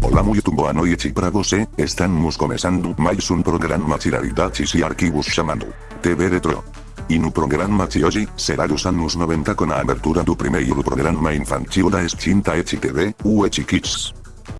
Boa noite pra están mus começando mais um programa Tiraridates y Arquivos chamado TV Retro. y no programa de hoje, será dos anos 90 con a abertura do primeiro programa infantil da extinta ETV, o ET Kids.